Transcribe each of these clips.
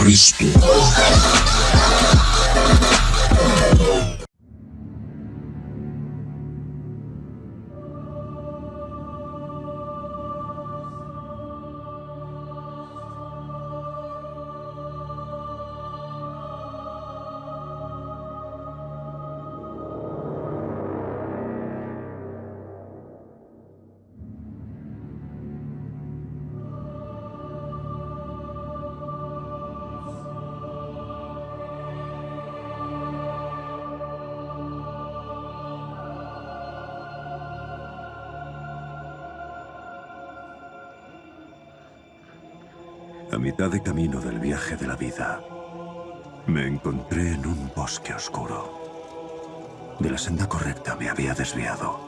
Cristo. Mitad de camino del viaje de la vida, me encontré en un bosque oscuro. De la senda correcta me había desviado.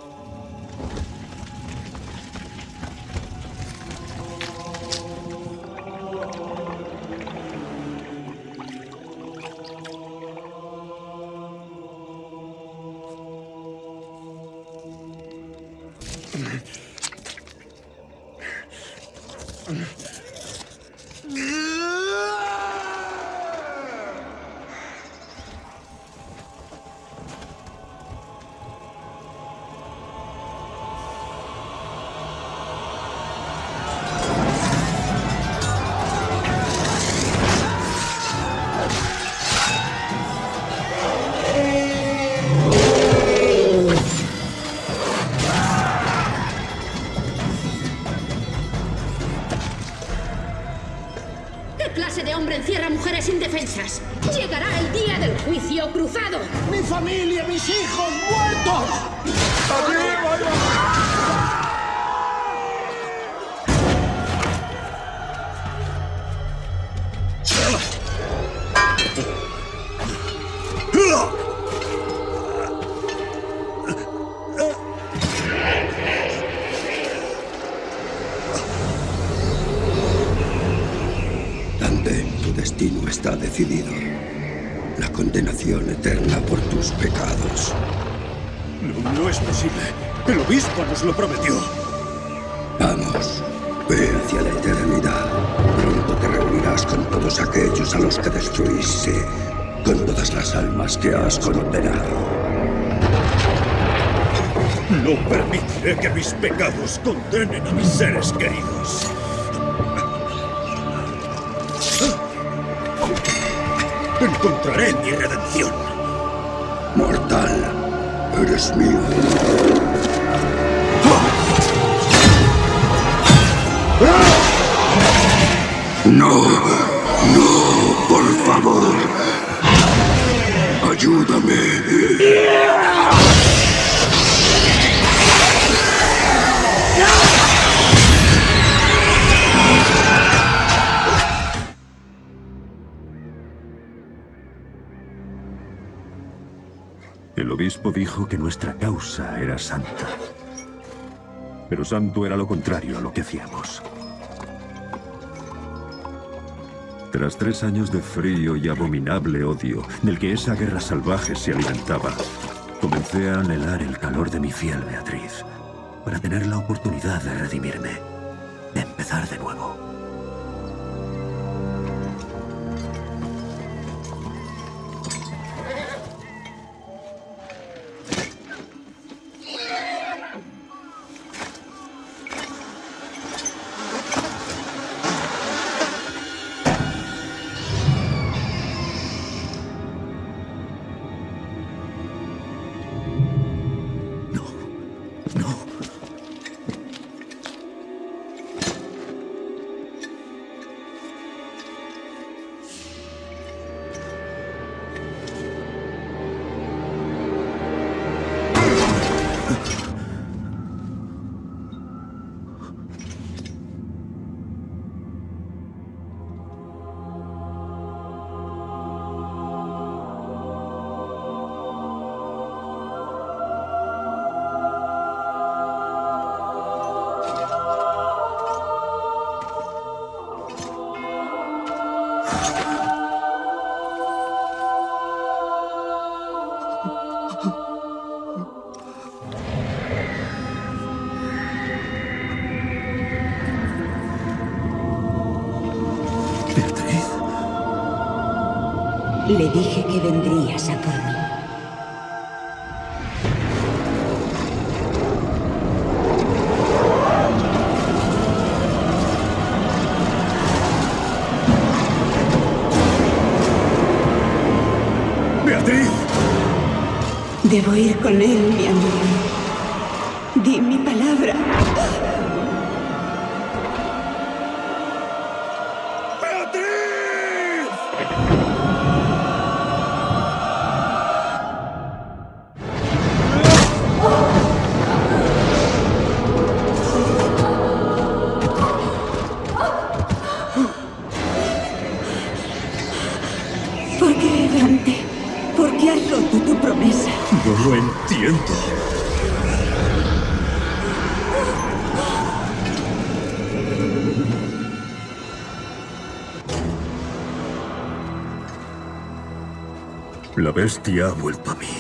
Familia, mis hijos permitiré que mis pecados condenen a mis seres queridos. Encontraré mi redención. Mortal, eres mío. No, no, por favor. Ayúdame. El obispo dijo que nuestra causa era santa. Pero santo era lo contrario a lo que hacíamos. Tras tres años de frío y abominable odio, del que esa guerra salvaje se alimentaba, comencé a anhelar el calor de mi fiel Beatriz, para tener la oportunidad de redimirme, de empezar de nuevo. Debo ir con él, mi amigo. Di mi palabra. Bestia ha vuelto a mí.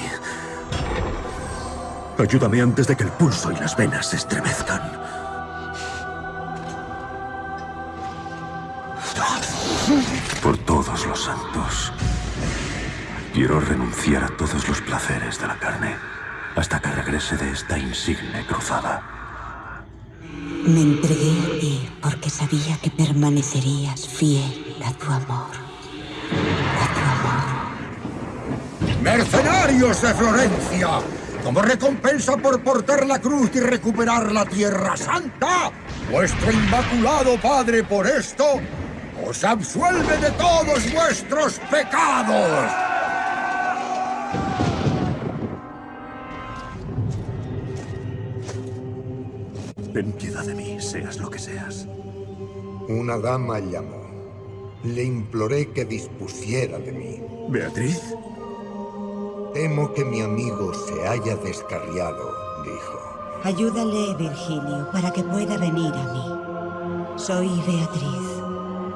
Ayúdame antes de que el pulso y las venas se estremezcan. Por todos los santos. Quiero renunciar a todos los placeres de la carne hasta que regrese de esta insigne cruzada. Me entregué a ti porque sabía que permanecerías fiel a tu amor. ¡Mercenarios de Florencia! Como recompensa por portar la cruz y recuperar la Tierra Santa, vuestro inmaculado Padre por esto os absuelve de todos vuestros pecados. Ten piedad de mí, seas lo que seas. Una dama llamó. Le imploré que dispusiera de mí. ¿Beatriz? Temo que mi amigo se haya descarriado, dijo. Ayúdale, Virgilio, para que pueda venir a mí. Soy Beatriz,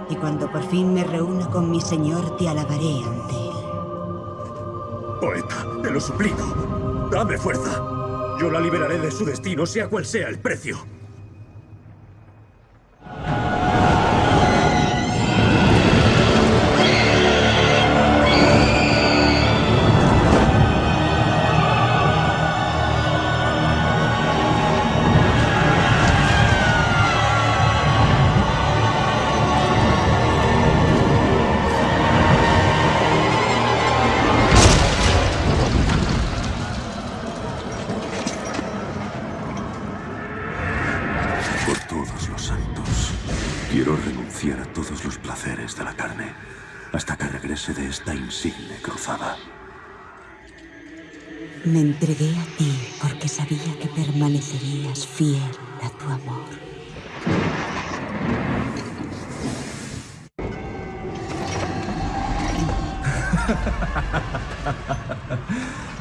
y cuando por fin me reúna con mi señor, te alabaré ante él. Poeta, te lo suplico. Dame fuerza. Yo la liberaré de su destino, sea cual sea el precio. Me entregué a ti porque sabía que permanecerías fiel a tu amor.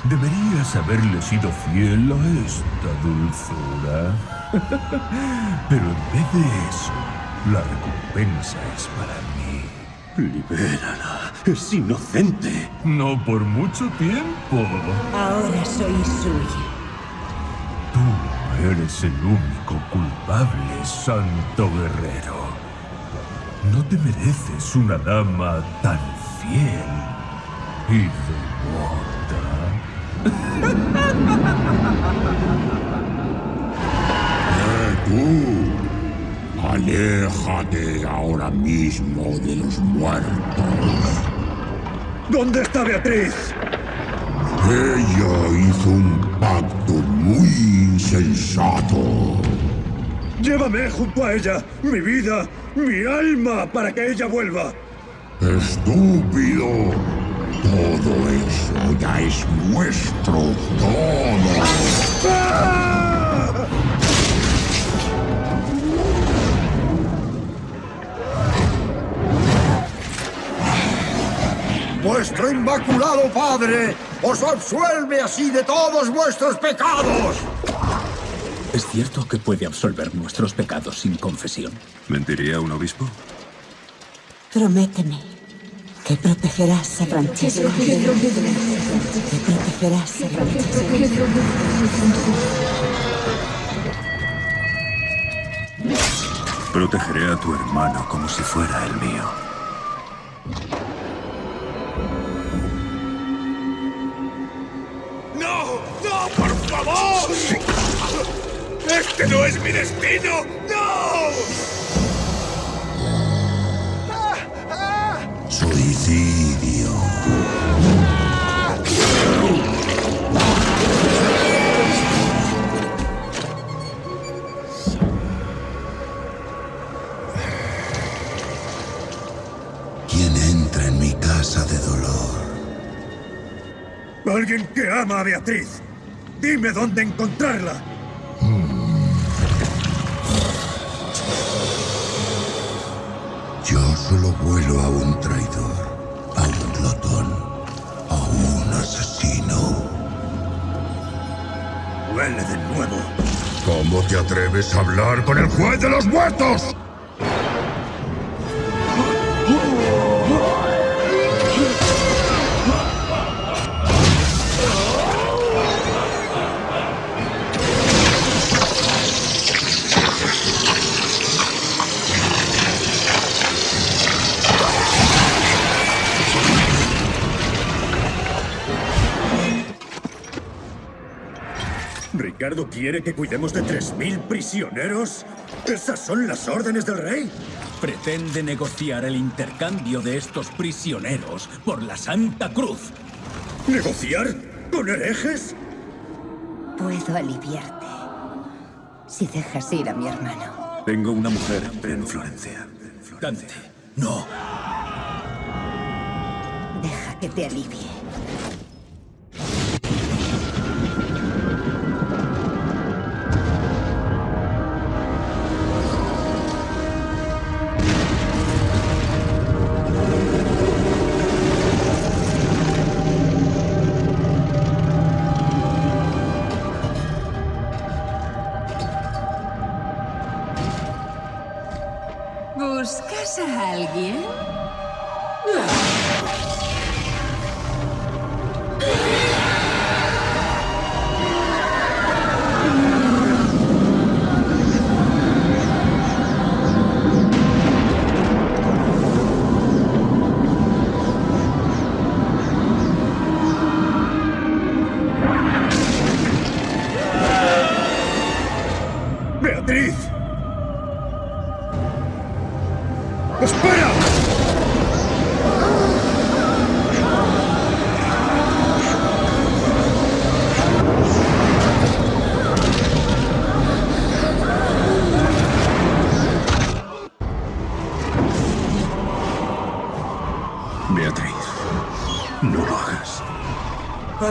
Deberías haberle sido fiel a esta dulzura. Pero en vez de eso, la recompensa es para mí. Libérala. Es inocente. No por mucho tiempo. Ahora soy suya. Tú eres el único culpable, santo guerrero. No te mereces una dama tan fiel y devota. Tú, aléjate ahora mismo de los muertos. ¿Dónde está Beatriz? Ella hizo un pacto muy insensato. Llévame junto a ella, mi vida, mi alma, para que ella vuelva. Estúpido. Todo eso ya es nuestro. Todo. ¡Ah! Vuestro inmaculado Padre os absuelve así de todos vuestros pecados. ¿Es cierto que puede absolver nuestros pecados sin confesión? ¿Mentiría un obispo? Prométeme que protegerás a Francesco. Que protegerás a Francesco. Protegeré a tu hermano como si fuera el mío. ¡Que no es mi destino! ¡No! Suicidio. ¿Quién entra en mi casa de dolor? Alguien que ama a Beatriz. Dime dónde encontrarla. Solo vuelo a un traidor, a un glotón, a un asesino. Huele de nuevo. ¿Cómo te atreves a hablar con el juez de los muertos? ¿Ricardo quiere que cuidemos de 3.000 prisioneros? ¿Esas son las órdenes del rey? Pretende negociar el intercambio de estos prisioneros por la Santa Cruz. ¿Negociar? ¿Con herejes? Puedo aliviarte si dejas ir a mi hermano. Tengo una mujer en Florencia. Dante, no. Deja que te alivie. ¿Buscas a alguien?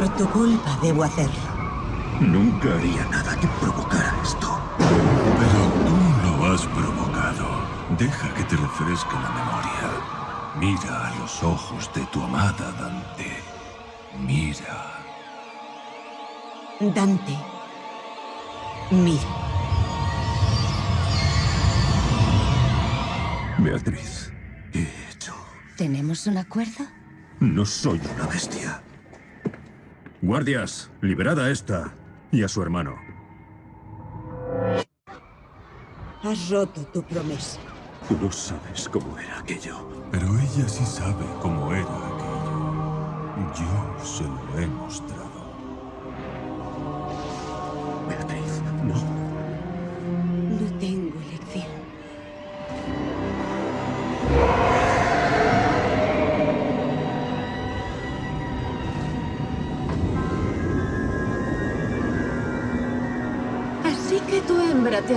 Por tu culpa debo hacerlo. Nunca haría nada que provocara esto. Pero tú lo has provocado. Deja que te refresque la memoria. Mira a los ojos de tu amada Dante. Mira. Dante. Mira. Beatriz, ¿qué he hecho? ¿Tenemos un acuerdo? No soy una bestia. Guardias, liberad a esta y a su hermano. Has roto tu promesa. Tú no sabes cómo era aquello. Pero ella sí sabe cómo era aquello. Yo se lo he mostrado. Beatriz, no. No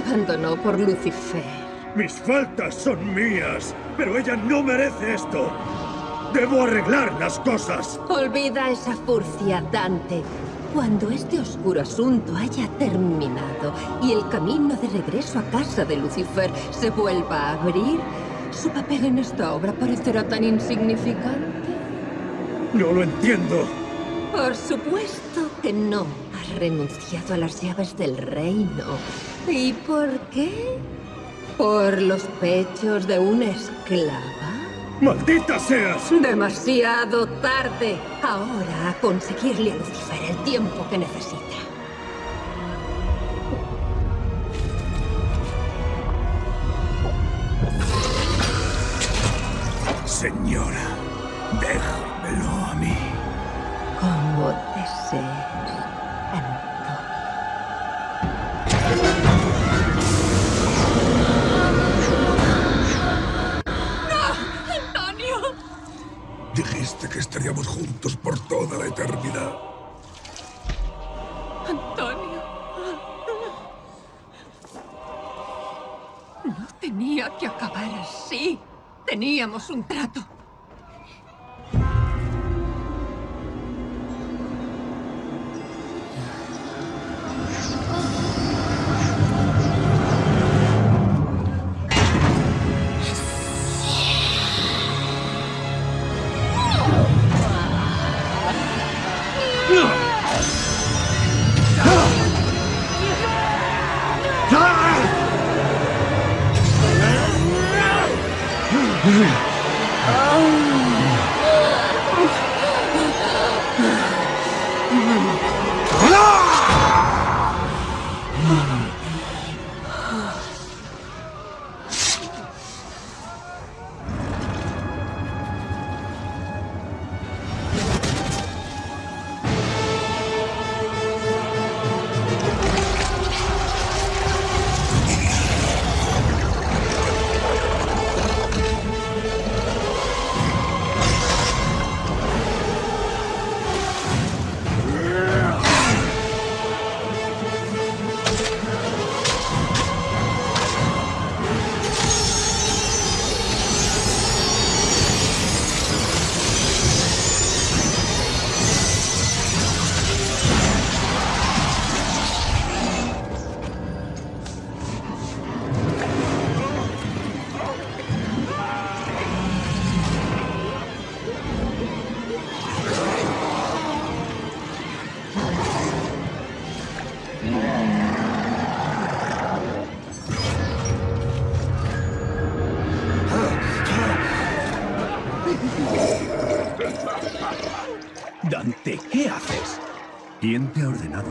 abandonó por Lucifer. Mis faltas son mías, pero ella no merece esto. Debo arreglar las cosas. Olvida esa furcia, Dante. Cuando este oscuro asunto haya terminado y el camino de regreso a casa de Lucifer se vuelva a abrir, su papel en esta obra parecerá tan insignificante. No lo entiendo. Por supuesto que no. Has renunciado a las llaves del reino. ¿Y por qué? ¿Por los pechos de una esclava? ¡Maldita seas! Demasiado tarde. Ahora a conseguirle a Lucifer el tiempo que necesita. Señora, déjamelo acabar así. Teníamos un trato.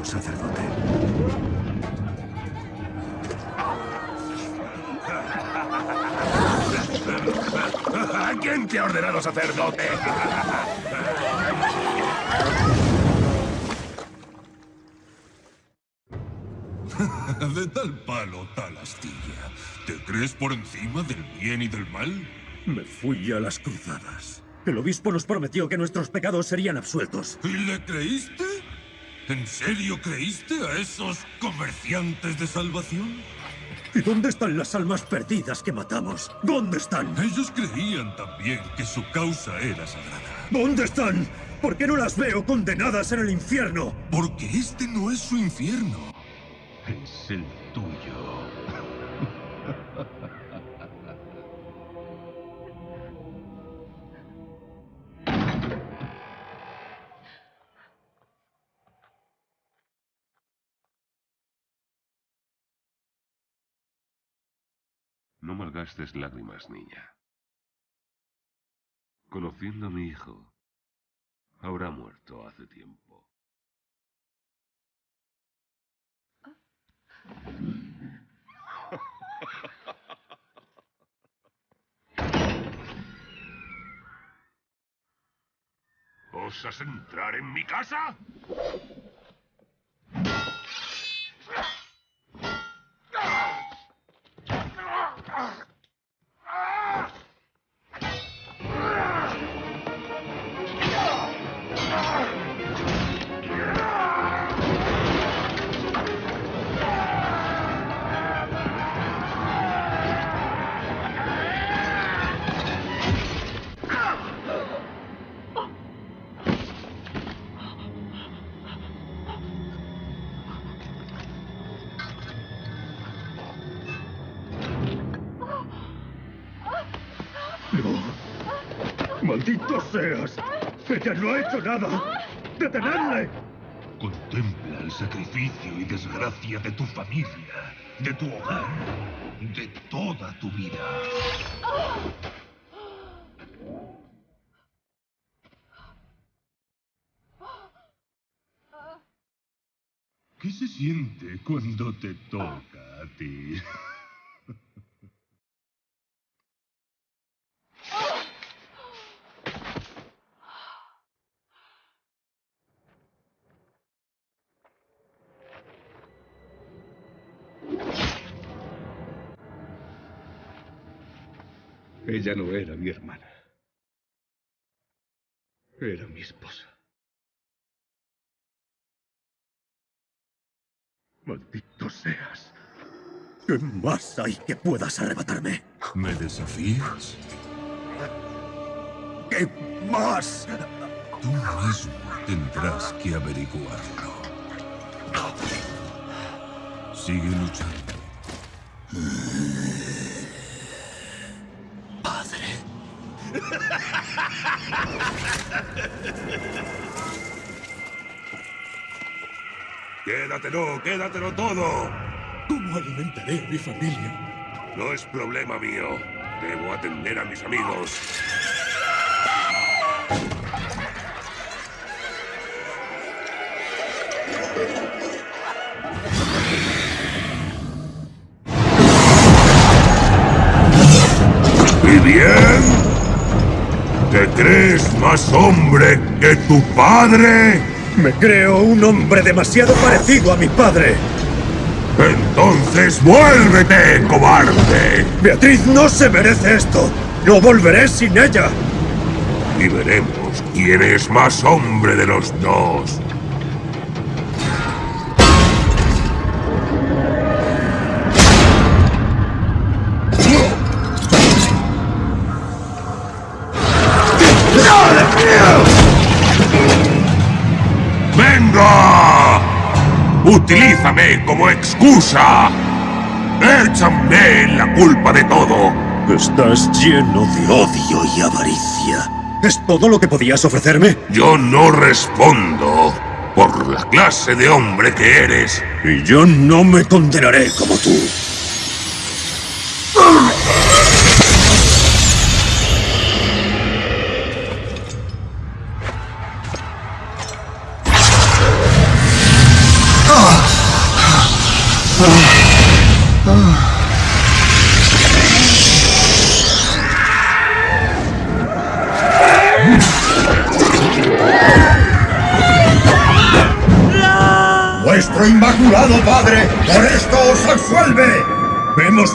Sacerdote? ¿Quién te ha ordenado sacerdote? De tal palo, tal astilla. ¿Te crees por encima del bien y del mal? Me fui a las cruzadas. El obispo nos prometió que nuestros pecados serían absueltos. ¿Y le creíste? ¿En serio creíste a esos comerciantes de salvación? ¿Y dónde están las almas perdidas que matamos? ¿Dónde están? Ellos creían también que su causa era sagrada. ¿Dónde están? ¿Por qué no las veo condenadas en el infierno? Porque este no es su infierno. Es el tuyo. Malgastes lágrimas, niña. Conociendo a mi hijo, habrá muerto hace tiempo. ¿Osas entrar en mi casa? ¡Maldito seas! ¡Ella no ha hecho nada! ¡Detenedle! Contempla el sacrificio y desgracia de tu familia, de tu hogar, de toda tu vida. ¿Qué se siente cuando te toca a ti? Ella no era mi hermana. Era mi esposa. Maldito seas. ¿Qué más hay que puedas arrebatarme? ¿Me desafías? ¿Qué más? Tú mismo tendrás que averiguarlo. Sigue luchando. Padre. Quédatelo, quédatelo todo. ¿Cómo alimentaré a mi familia? No es problema mío. Debo atender a mis amigos. ¿Te crees más hombre que tu padre? Me creo un hombre demasiado parecido a mi padre. Entonces vuélvete, cobarde. Beatriz no se merece esto. No volveré sin ella. Y veremos quién es más hombre de los dos. ¡Utilízame como excusa! ¡Échame la culpa de todo! Estás lleno de odio y avaricia. ¿Es todo lo que podías ofrecerme? Yo no respondo por la clase de hombre que eres. Y yo no me condenaré como tú.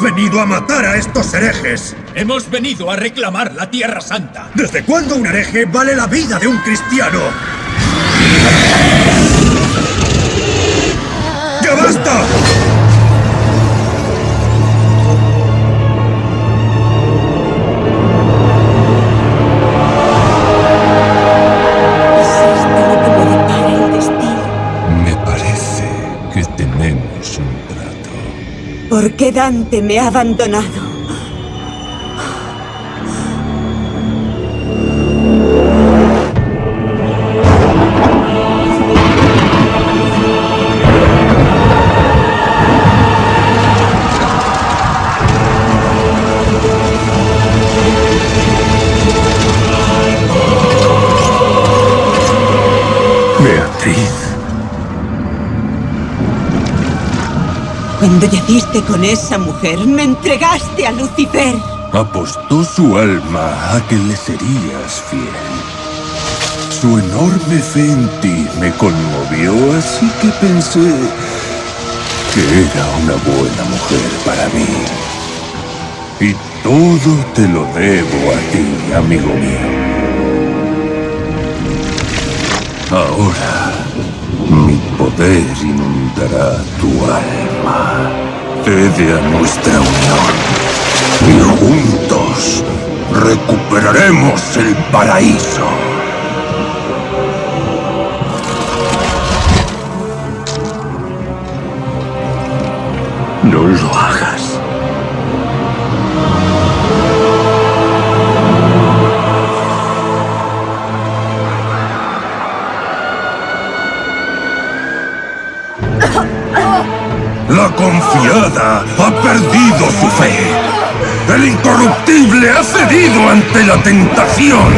Hemos venido a matar a estos herejes. Hemos venido a reclamar la Tierra Santa. ¿Desde cuándo un hereje vale la vida de un cristiano? ¡Ya basta! ¿Por qué Dante me ha abandonado? Cuando con esa mujer, me entregaste a Lucifer. Apostó su alma a que le serías fiel. Su enorme fe en ti me conmovió, así que pensé que era una buena mujer para mí. Y todo te lo debo a ti, amigo mío. Ahora, mi poder inundará tu alma. Cede a nuestra unión. Y juntos recuperaremos el paraíso. No lo hagas. Ha cedido ante la tentación.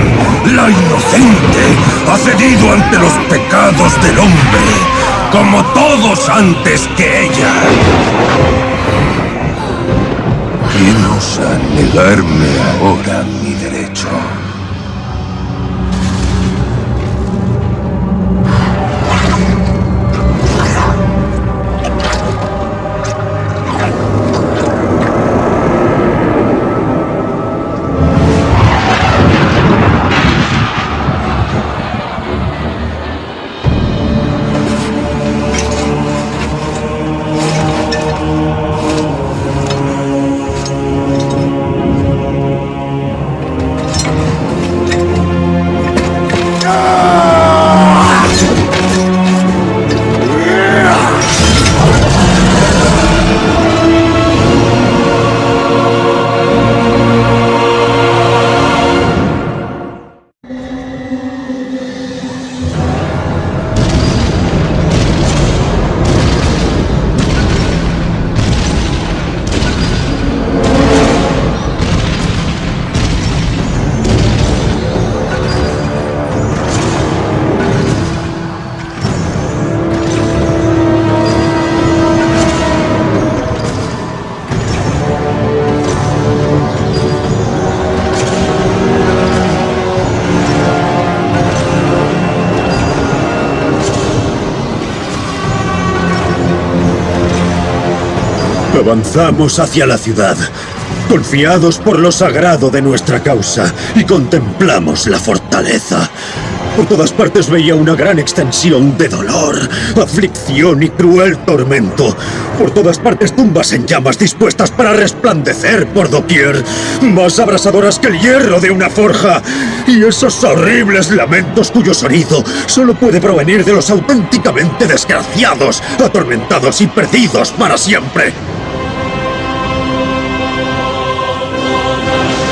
La inocente ha cedido ante los pecados del hombre, como todos antes que ella. ¿Quién osa negarme ahora Avanzamos hacia la ciudad, confiados por lo sagrado de nuestra causa, y contemplamos la fortaleza. Por todas partes veía una gran extensión de dolor, aflicción y cruel tormento. Por todas partes tumbas en llamas dispuestas para resplandecer por doquier, más abrasadoras que el hierro de una forja. Y esos horribles lamentos cuyo sonido solo puede provenir de los auténticamente desgraciados, atormentados y perdidos para siempre. ¿Por qué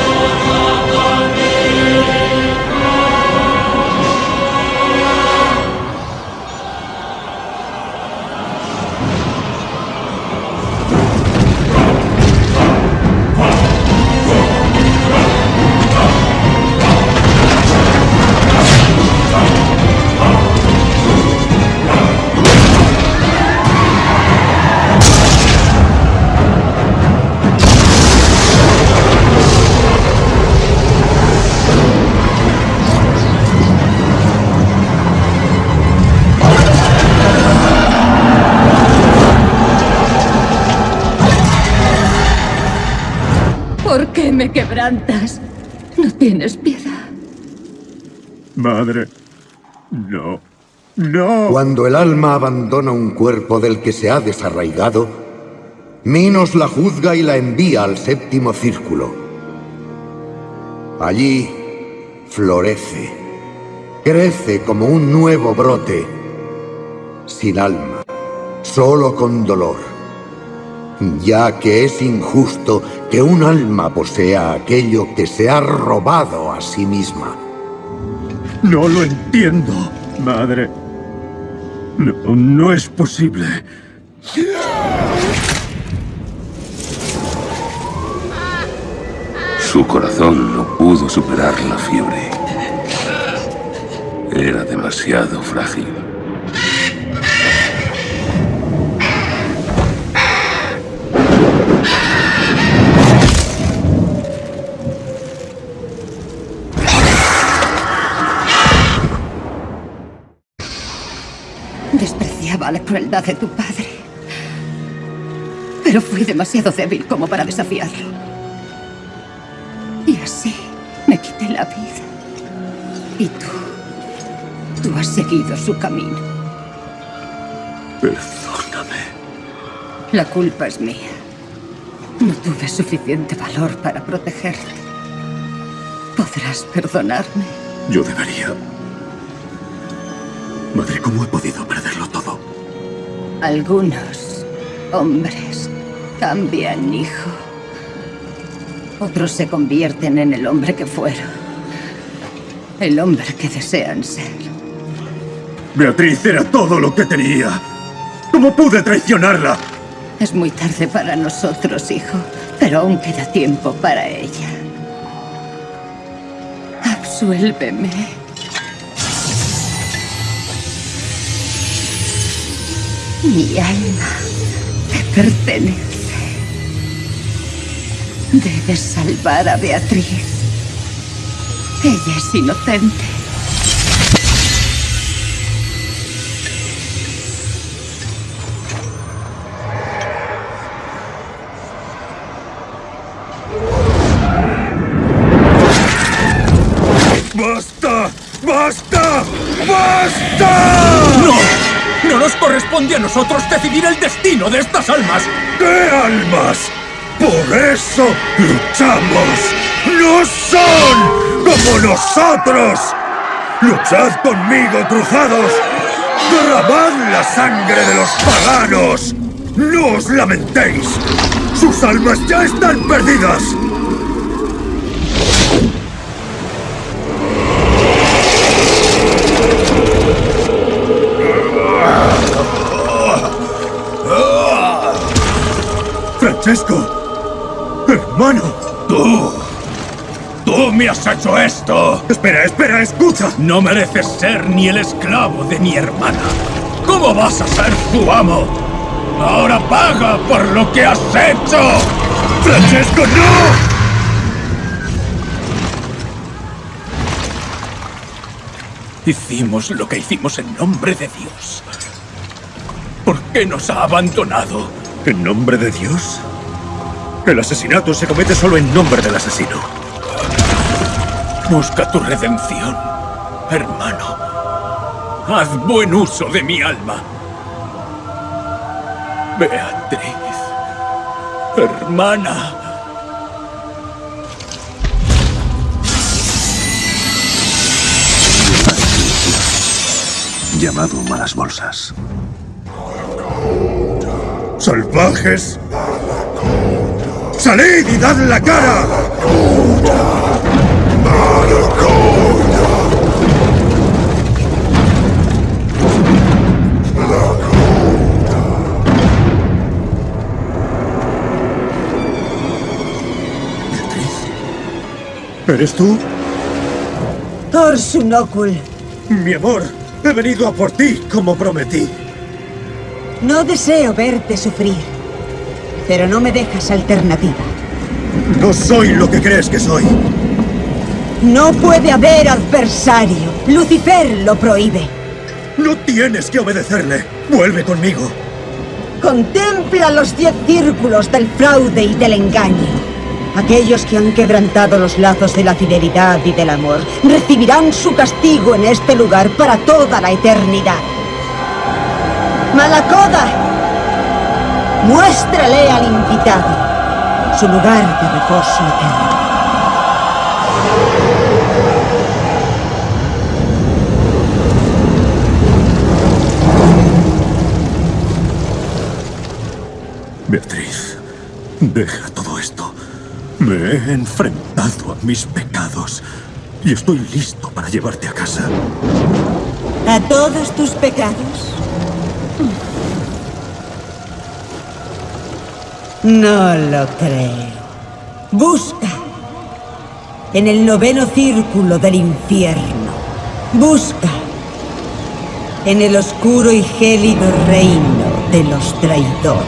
me quebrantas? No tienes piedad. Madre, no, no. Cuando el alma abandona un cuerpo del que se ha desarraigado, Minos la juzga y la envía al séptimo círculo. Allí florece, crece como un nuevo brote, sin alma, solo con dolor, ya que es injusto que un alma posea aquello que se ha robado a sí misma. No lo entiendo, madre. No, no es posible. Su corazón no pudo superar la fiebre. Era demasiado frágil. La crueldad de tu padre. Pero fui demasiado débil como para desafiarlo. Y así me quité la vida. Y tú, tú has seguido su camino. Perdóname. La culpa es mía. No tuve suficiente valor para protegerte. ¿Podrás perdonarme? Yo debería. Madre, ¿cómo he podido perderlo todo? Algunos hombres cambian, hijo. Otros se convierten en el hombre que fueron. El hombre que desean ser. Beatriz era todo lo que tenía. ¿Cómo pude traicionarla? Es muy tarde para nosotros, hijo, pero aún queda tiempo para ella. Absuélveme. Mi alma te pertenece. Debes salvar a Beatriz. Ella es inocente. Nosotros decidir el destino de estas almas! ¿Qué almas? Por eso luchamos. ¡No son como nosotros! ¡Luchad conmigo, cruzados! ¡Derramad la sangre de los paganos! ¡No os lamentéis! ¡Sus almas ya están perdidas! ¡Francesco! ¡Hermano! ¡Tú! ¡Tú me has hecho esto! Espera, espera, escucha. No mereces ser ni el esclavo de mi hermana. ¿Cómo vas a ser su amo? Ahora paga por lo que has hecho. ¡Francesco, no! Hicimos lo que hicimos en nombre de Dios. ¿Por qué nos ha abandonado? ¿En nombre de Dios? El asesinato se comete solo en nombre del asesino. Busca tu redención, hermano. Haz buen uso de mi alma. Beatriz, hermana. Llamado Malas Bolsas. ¡Salvajes! ¡Salid y dad la cara! ¿Eres tú? Torsunocul. Mi amor, he venido a por ti como prometí. No deseo verte sufrir, pero no me dejas alternativa. No soy lo que crees que soy. No puede haber adversario. Lucifer lo prohíbe. No tienes que obedecerle. Vuelve conmigo. Contempla los diez círculos del fraude y del engaño. Aquellos que han quebrantado los lazos de la fidelidad y del amor recibirán su castigo en este lugar para toda la eternidad. Malacoda, muéstrale al invitado su lugar de reposo eterno. Beatriz, deja todo esto. Me he enfrentado a mis pecados y estoy listo para llevarte a casa. ¿A todos tus pecados? No lo creo. Busca en el noveno círculo del infierno. Busca en el oscuro y gélido reino de los traidores.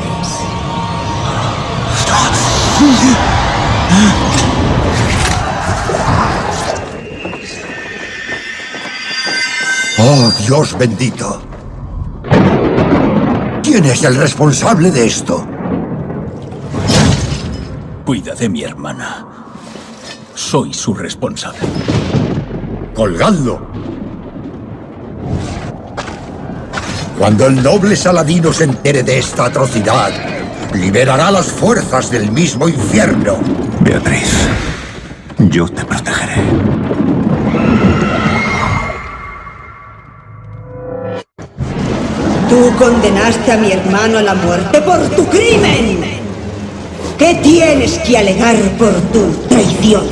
Oh, Dios bendito. ¿Quién es el responsable de esto? Cuida de mi hermana. Soy su responsable. Colgadlo. Cuando el noble Saladino se entere de esta atrocidad, liberará las fuerzas del mismo infierno. Beatriz, yo te protegeré. Tú condenaste a mi hermano a la muerte por tu crimen. ¿Qué tienes que alegar por tu traición?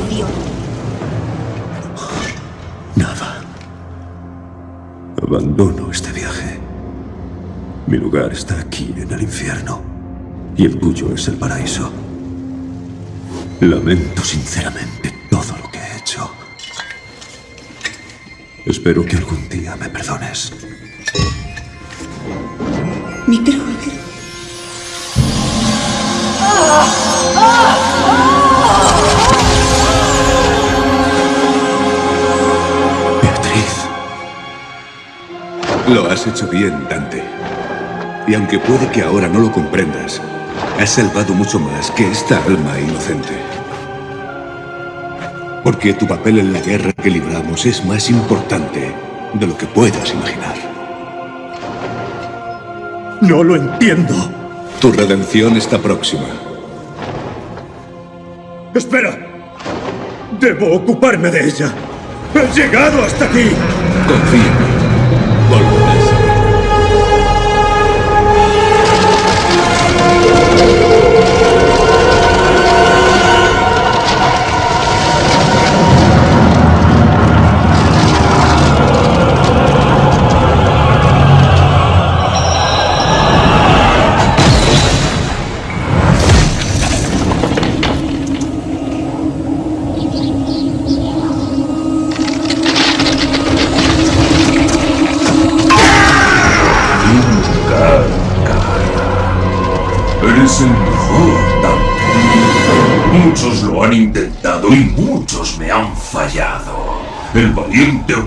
Nada. Abandono este viaje. Mi lugar está aquí, en el infierno. Y el tuyo es el paraíso. Lamento sinceramente todo lo que he hecho. Espero que algún día me perdones. Mi cruz. Beatriz. Lo has hecho bien, Dante. Y aunque puede que ahora no lo comprendas, has salvado mucho más que esta alma inocente. Porque tu papel en la guerra que libramos es más importante de lo que puedas imaginar. No lo entiendo. Tu redención está próxima. ¡Espera! Debo ocuparme de ella. ¡He llegado hasta aquí! Confía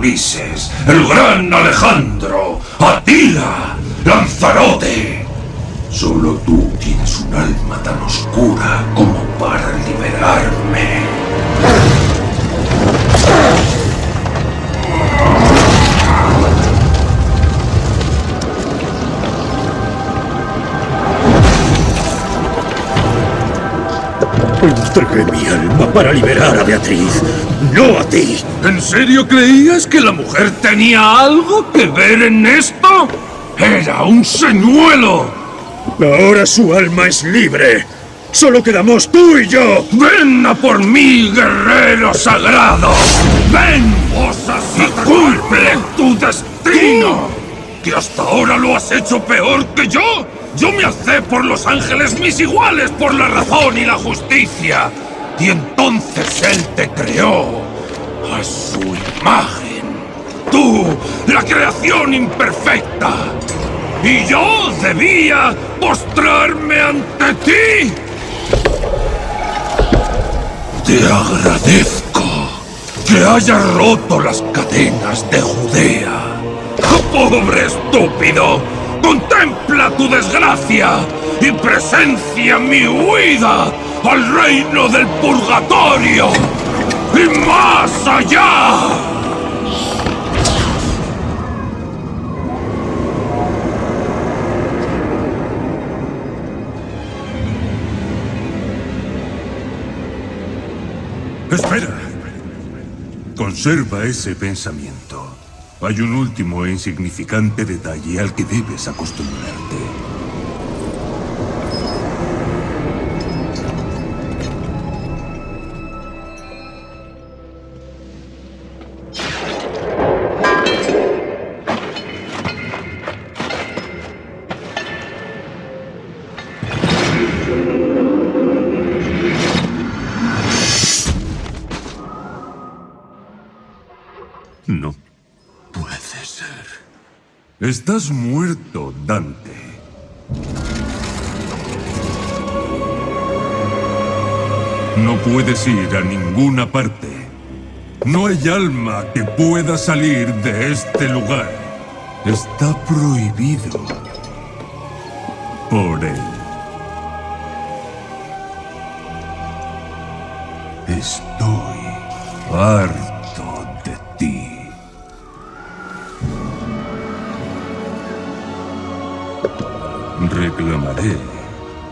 el gran Alejandro, Atila, Lanzarote. Solo tú tienes un alma tan oscura como para liberarme. Entregué mi alma para liberar a Beatriz, no a ti. ¿En serio creías que la mujer tenía algo que ver en esto? ¡Era un señuelo! Ahora su alma es libre. Solo quedamos tú y yo. ¡Ven a por mí, guerrero sagrado! ¡Ven, y cumple tu destino! ¿Que hasta ahora lo has hecho peor que yo? Yo me alcé por los ángeles mis iguales por la razón y la justicia. Y entonces él te creó a su imagen. Tú, la creación imperfecta. Y yo debía postrarme ante ti. Te agradezco que hayas roto las cadenas de Judea. ¡Pobre estúpido! ¡Contempla tu desgracia y presencia mi huida al reino del purgatorio! ¡Y más allá! Espera. Conserva ese pensamiento. Hay un último e insignificante detalle al que debes acostumbrarte. Estás muerto, Dante. No puedes ir a ninguna parte. No hay alma que pueda salir de este lugar. Está prohibido. Por él. Estoy harto Reclamaré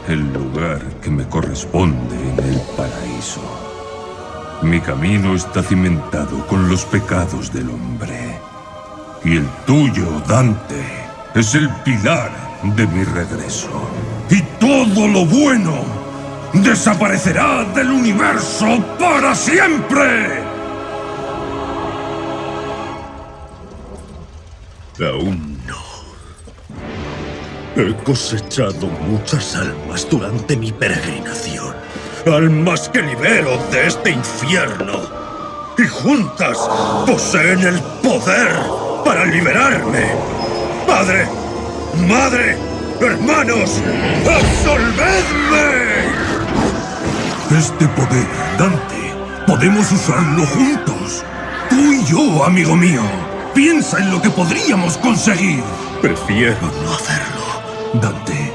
el lugar que me corresponde en el paraíso. Mi camino está cimentado con los pecados del hombre. Y el tuyo, Dante, es el pilar de mi regreso. Y todo lo bueno desaparecerá del universo para siempre. Aún. He cosechado muchas almas durante mi peregrinación. Almas que libero de este infierno. Y juntas poseen el poder para liberarme. Padre, madre, hermanos, absolvedme. Este poder, Dante, podemos usarlo juntos. Tú y yo, amigo mío. Piensa en lo que podríamos conseguir. Prefiero no hacerlo. Dante,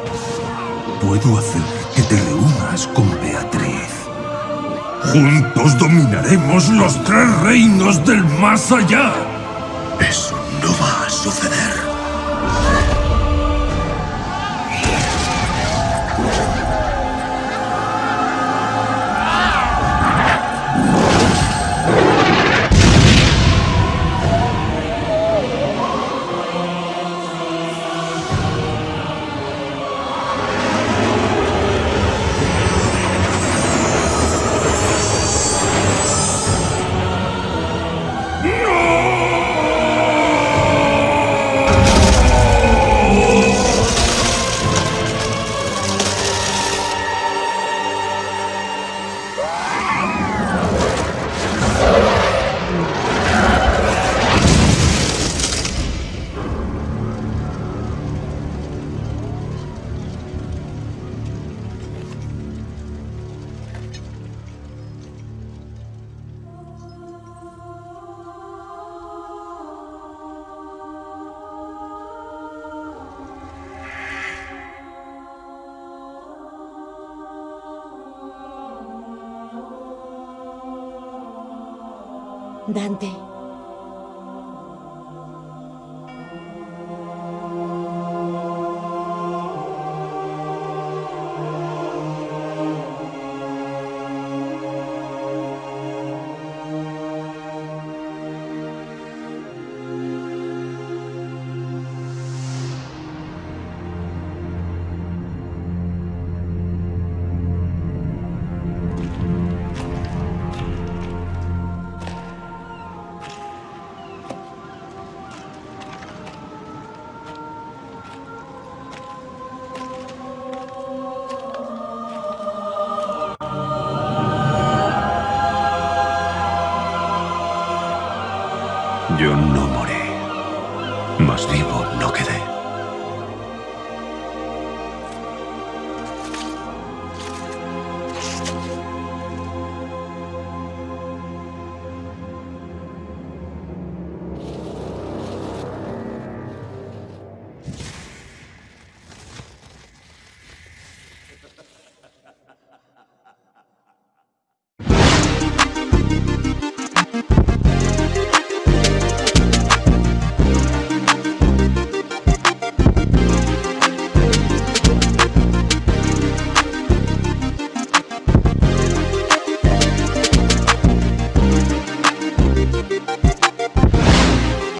puedo hacer que te reúnas con Beatriz. Juntos dominaremos los tres reinos del más allá. Eso no va a suceder.